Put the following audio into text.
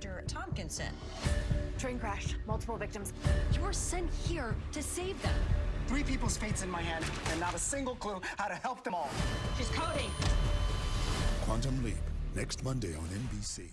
Dr. Tompkinson. Train crash, multiple victims. You were sent here to save them. Three people's fates in my hand, and not a single clue how to help them all. She's coding. Quantum Leap, next Monday on NBC.